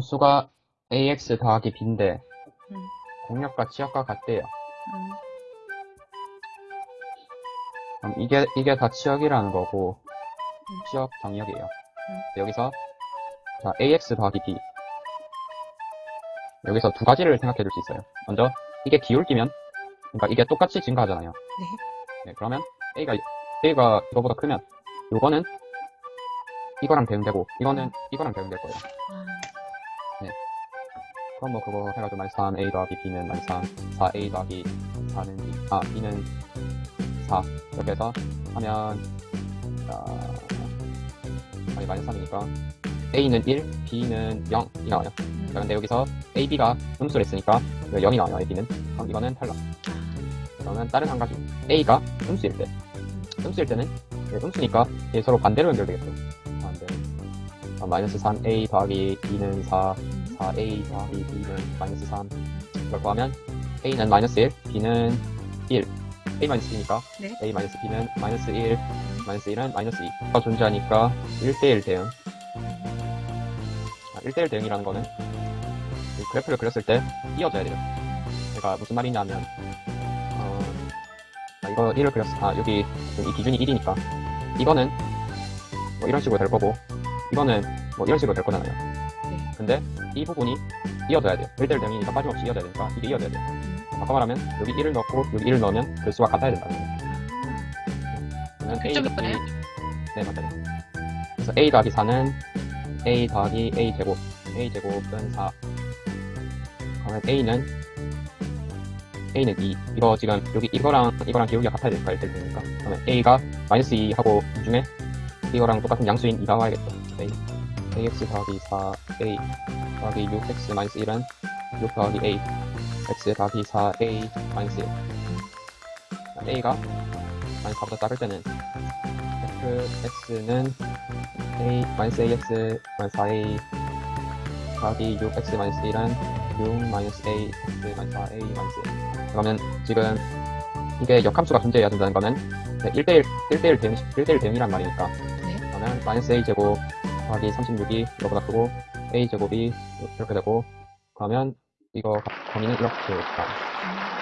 함수가 ax 더하기 b인데 음. 공역과 치역과 같대요. 음. 그럼 이게 이게 다 치역이라는 거고 음. 치역 정역이에요. 여기서 자 ax 더하기 b 여기서 두 가지를 생각해 줄 수 있어요. 먼저 이게 기울기면 그러니까 이게 똑같이 증가하잖아요. 네, 그러면 a가 a가 이거보다 크면 요거는 이거랑 대응되고 이거는 이거랑 대응될 거예요. 아, 그럼 뭐 그거 해가지고 마이너스 3 a 더하기 b는 마이너스 3 4a 더하기 4는 b. 아 b는 4 이렇게 해서 하면 자 아니 마이너스 3이니까 a는 1 b는 0이 나와요. 근데 여기서 a, b가 음수를 했으니까 0이 나와요 a, b는. 그럼 이거는 탈락. 그러면 다른 한 가지. A가 음수일 때. 음수일 때는 예, 음수니까 얘 서로 반대로 연결되겠죠. 아, 마이너스 3a 더하기 b는 4 4a 더하기 b는 마이너스 3 이걸 구하면 a는 마이너스 1 b는 1 a 마이너스 b니까. 네. a 마이너스 b는 마이너스 1 마이너스 1은 마이너스 2가 존재하니까 1대1 대응. 아, 1대1 대응이라는 거는 이 그래프를 그렸을 때 이어져야 돼요. 제가 무슨 말이냐면 어, 아, 이거 1을 그렸어 아 여기 이 기준이 1이니까. 이거는 뭐 이런 식으로 될 거고 이거는 뭐 이런 식으로 될 거잖아요. 네. 근데 이 부분이 이어져야 돼요. 1대1 대응이니까 빠짐없이 이어져야 되니까 이게 이어져야 돼요. 음. 아까 말하면 여기 1을 넣고 여기 1을 넣으면 글수가 같아야 된다는 거예요. 그러면 A 더하기? 네 맞아요. 그래서 A 더하기 4는 A 더하기 A 제곱. A 제곱은 4 그러면 A는 A는 2 이거 지금 여기 이거랑 이거랑 기울기가 같아야 될까 1대 되니까. 그러면 A가 마이너스 2 하고 이 중에 이거랑 똑같은 양수인 2가 와야겠죠 A AX 더하기 4 A 더하기 6X 마이너스 1은 6 더하기 A X 더하기 4A 마이너스 1 A가 마이너스 4보다 작을 때는 fx는 a 마이너스 ax 마이너스 4a 더하기 6x 마이너스 1은 6 마이너스 a x 마이너스 4a 마이너스 1 그러면 지금 이게 역함수가 존재해야 된다는 거는 1대1 1대1 대응 1대1 대응이란 말이니까. 네. 그러면 마이너스 a 제곱 더하기 36이 이거보다 크고 a 제곱이 이렇게 되고 그러면 이거 범위는 이렇게 가 음.